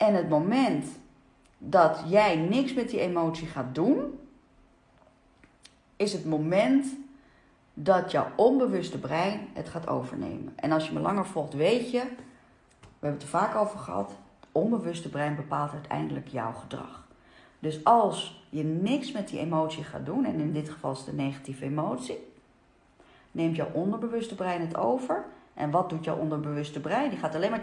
En het moment dat jij niks met die emotie gaat doen, is het moment dat jouw onbewuste brein het gaat overnemen. En als je me langer volgt, weet je, we hebben het er vaak over gehad, het onbewuste brein bepaalt uiteindelijk jouw gedrag. Dus als je niks met die emotie gaat doen, en in dit geval is een negatieve emotie, neemt jouw onderbewuste brein het over. En wat doet jouw onderbewuste brein? Die gaat alleen maar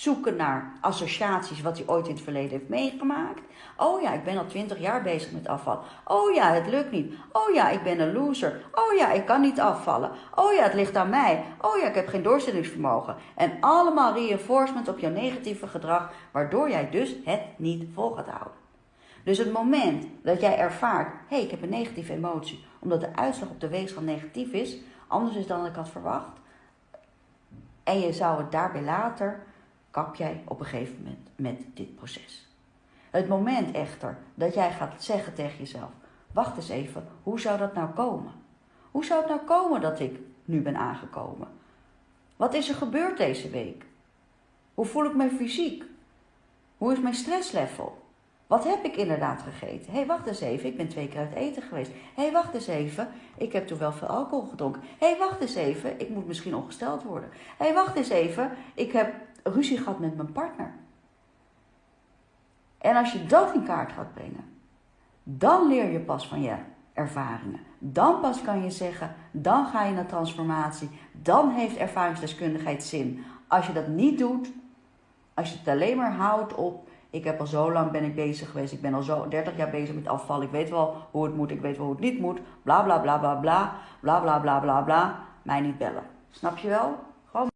zoeken naar associaties wat hij ooit in het verleden heeft meegemaakt. Oh ja, ik ben al twintig jaar bezig met afval. Oh ja, het lukt niet. Oh ja, ik ben een loser. Oh ja, ik kan niet afvallen. Oh ja, het ligt aan mij. Oh ja, ik heb geen doorzettingsvermogen. En allemaal reinforcement op jouw negatieve gedrag, waardoor jij dus het niet vol gaat houden. Dus het moment dat jij ervaart, hé, hey, ik heb een negatieve emotie, omdat de uitslag op de weegschaal negatief is, anders is dan ik had verwacht, en je zou het daarbij later, kap jij op een gegeven moment met dit proces. Het moment echter dat jij gaat zeggen tegen jezelf: Wacht eens even, hoe zou dat nou komen? Hoe zou het nou komen dat ik nu ben aangekomen? Wat is er gebeurd deze week? Hoe voel ik me fysiek? Hoe is mijn stresslevel? Wat heb ik inderdaad gegeten? Hé, hey, wacht eens even, ik ben twee keer uit eten geweest. Hé, hey, wacht eens even, ik heb toen wel veel alcohol gedronken. Hé, hey, wacht eens even, ik moet misschien ongesteld worden. Hé, hey, wacht eens even, ik heb ruzie gehad met mijn partner. En als je dat in kaart gaat brengen, dan leer je pas van je ervaringen. Dan pas kan je zeggen, dan ga je naar transformatie. Dan heeft ervaringsdeskundigheid zin. Als je dat niet doet, als je het alleen maar houdt op, ik heb al zo lang ben ik bezig geweest, ik ben al zo 30 jaar bezig met afval, ik weet wel hoe het moet, ik weet wel hoe het niet moet, bla bla bla bla bla, bla bla bla bla bla, mij niet bellen. Snap je wel?